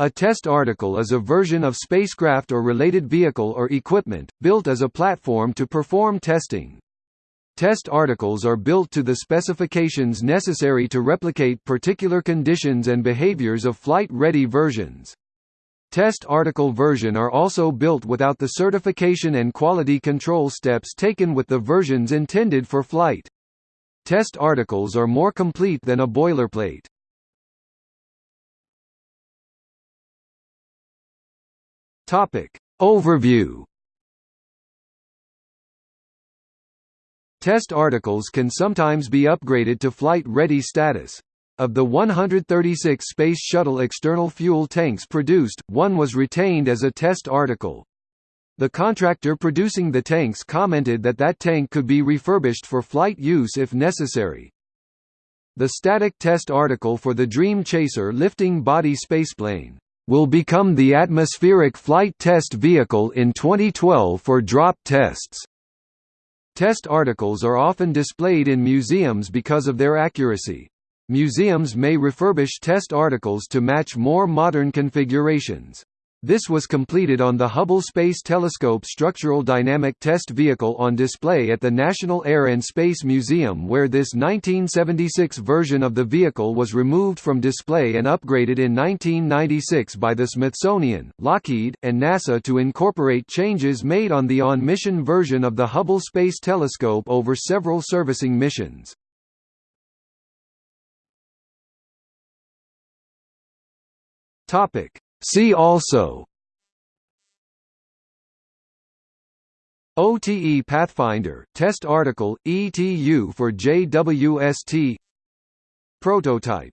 A test article is a version of spacecraft or related vehicle or equipment, built as a platform to perform testing. Test articles are built to the specifications necessary to replicate particular conditions and behaviors of flight-ready versions. Test article version are also built without the certification and quality control steps taken with the versions intended for flight. Test articles are more complete than a boilerplate. Topic. Overview Test articles can sometimes be upgraded to flight-ready status. Of the 136 Space Shuttle external fuel tanks produced, one was retained as a test article. The contractor producing the tanks commented that that tank could be refurbished for flight use if necessary. The static test article for the Dream Chaser lifting body spaceplane will become the atmospheric flight test vehicle in 2012 for drop tests. Test articles are often displayed in museums because of their accuracy. Museums may refurbish test articles to match more modern configurations. This was completed on the Hubble Space Telescope Structural Dynamic Test Vehicle on display at the National Air and Space Museum where this 1976 version of the vehicle was removed from display and upgraded in 1996 by the Smithsonian, Lockheed, and NASA to incorporate changes made on the on-mission version of the Hubble Space Telescope over several servicing missions. Topic See also OTE Pathfinder test article ETU for JWST Prototype